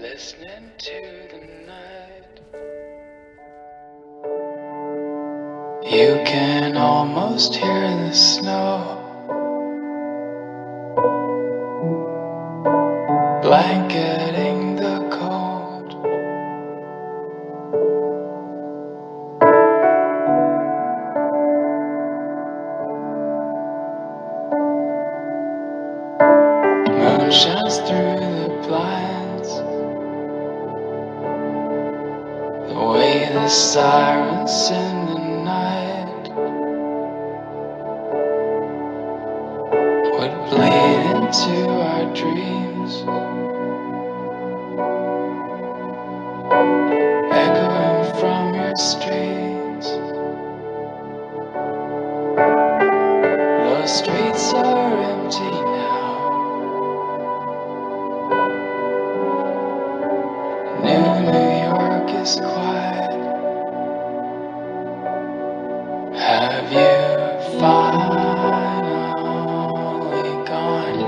Listening to the night. You can almost hear the snow. Blanketing shines through the blinds. The way the sirens Have you finally gone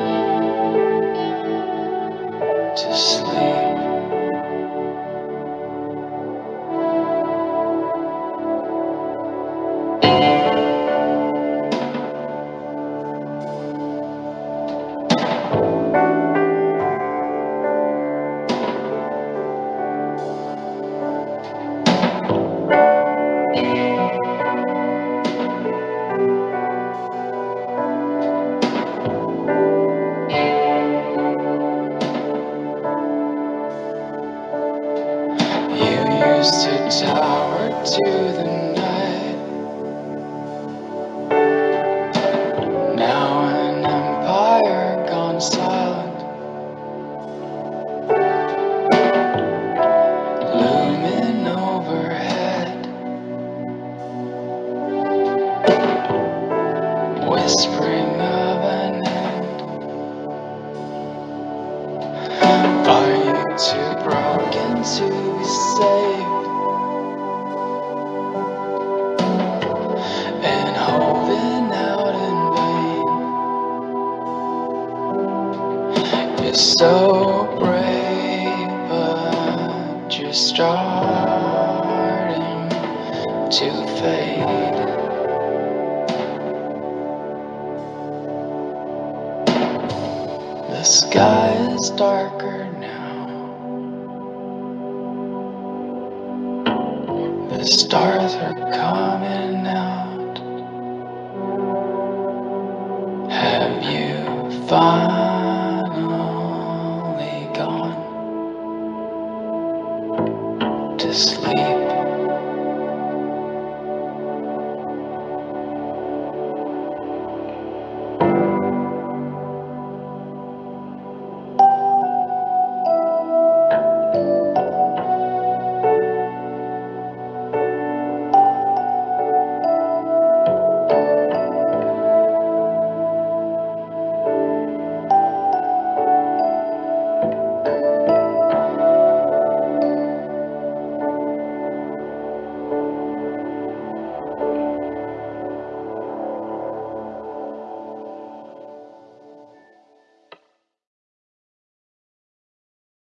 to sleep? Used to tower to the night. Now an empire gone silent. Looming overhead. Whispering of an end. Are you too to be saved? And holding out in vain. You're so brave, but you're starting to fade. The sky is darker The stars are coming out. Have you finally gone to sleep?